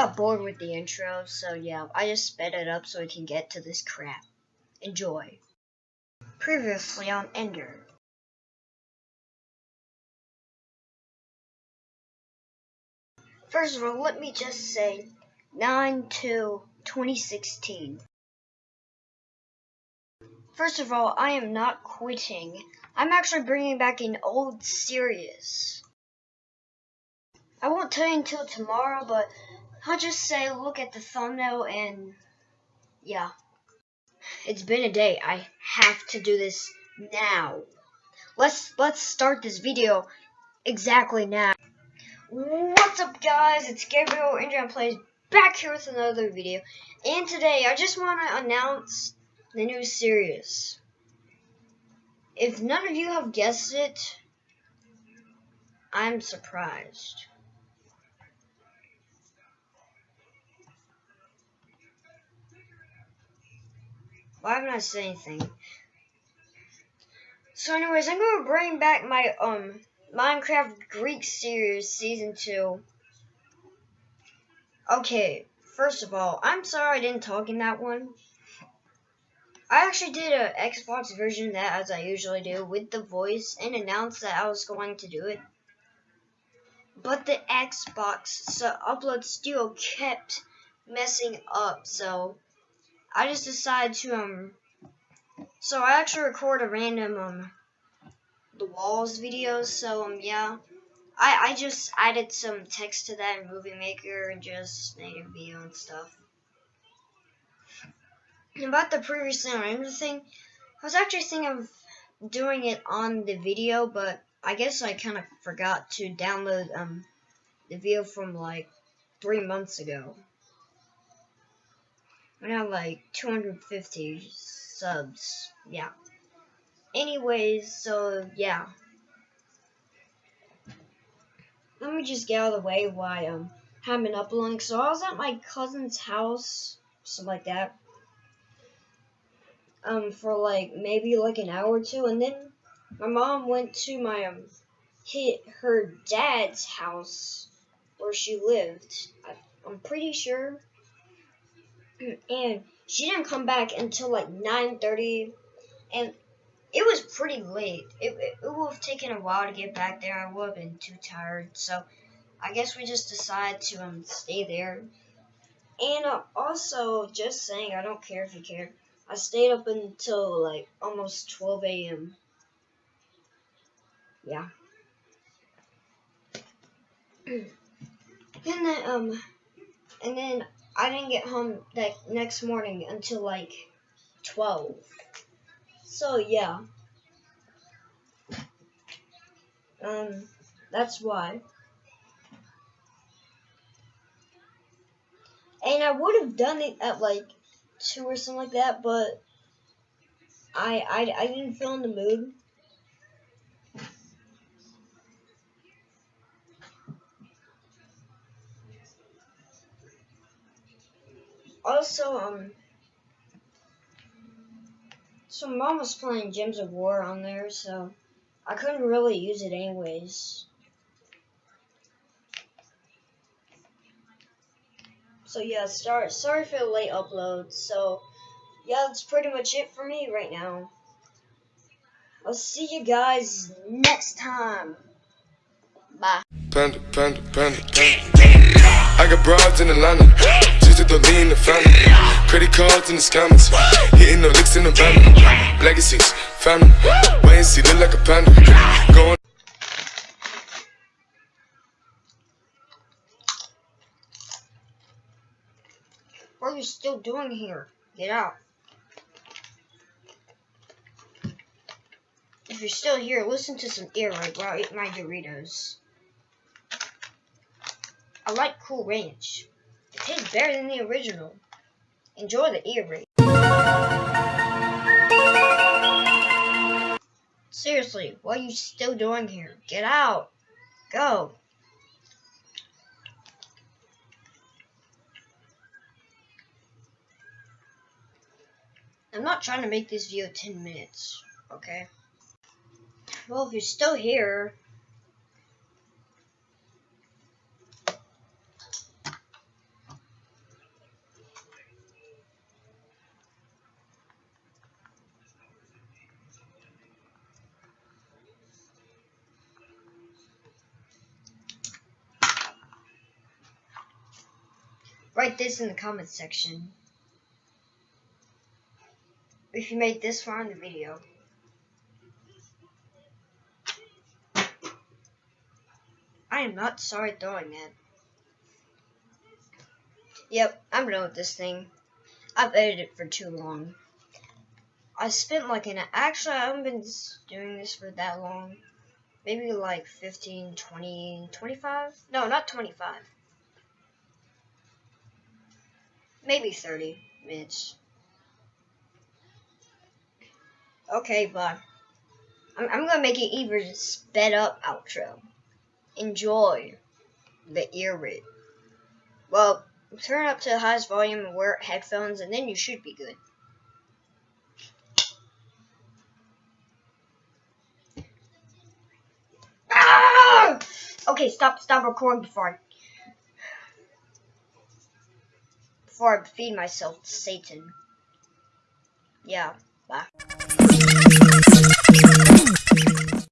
got bored with the intro, so yeah, I just sped it up so we can get to this crap. Enjoy. Previously on Ender. First of all, let me just say 9 to 2016. First of all, I am not quitting. I'm actually bringing back an old series. I won't tell you until tomorrow, but I'll just say look at the thumbnail and yeah. It's been a day. I have to do this now. Let's let's start this video exactly now. What's up guys? It's Gabriel Indian Plays back here with another video. And today I just want to announce the new series. If none of you have guessed it, I'm surprised. Why haven't I said anything? So anyways, I'm to bring back my um Minecraft Greek series season 2. Okay, first of all, I'm sorry I didn't talk in that one. I actually did an Xbox version of that as I usually do with the voice and announced that I was going to do it. But the Xbox so upload still kept messing up, so I just decided to um so I actually record a random um the walls videos, so um yeah. I I just added some text to that in Movie Maker and just made a video and stuff. About the previously on thing, I was actually thinking of doing it on the video, but I guess I kind of forgot to download um the video from like three months ago. I have like 250 subs. Yeah. Anyways, so yeah. Let me just get out of the way why um haven't uploading. So I was at my cousin's house, something like that. Um, for like maybe like an hour or two, and then my mom went to my um hit her dad's house where she lived. I, I'm pretty sure and she didn't come back until like 9:30, and it was pretty late. It, it, it would have taken a while to get back there. I would have been too tired, so I guess we just decided to um stay there. And uh, also, just saying, I don't care if you care. I stayed up until like almost 12 a.m. Yeah. and then um, and then I didn't get home that next morning until like 12. So yeah. Um, that's why. And I would have done it at like 2 or something like that, but I, I, I didn't feel in the mood. Also, um, so mom was playing Gems of War on there, so I couldn't really use it anyways. So yeah, sorry, sorry for the late upload. So yeah, that's pretty much it for me right now. I'll see you guys next time. Bye. Panda, panda, panda, I got broads in Atlanta to the lean, the family. Credit cards in the scammers. Hitting the licks in the van. Legacies, family. Wait and see, look like a panda. Going. What are you still doing here? Get out. If you're still here, listen to some ear right while I eat my Doritos. I like Cool Ranch. It tastes better than the original. Enjoy the ear. Seriously, what are you still doing here? Get out. Go. I'm not trying to make this video 10 minutes, okay? Well, if you're still here, Write this in the comments section. If you made this far in the video. I am not sorry throwing that. Yep, I'm done with this thing. I've edited it for too long. I spent like an actually I haven't been doing this for that long. Maybe like 15, 20, 25? No, not 25. Maybe 30 minutes. Okay, but I'm, I'm gonna make it even sped up outro. Enjoy the ear raid. Well, turn up to the highest volume and wear headphones, and then you should be good. Ah! Okay, stop, stop recording before I before I feed myself to Satan. Yeah, bye.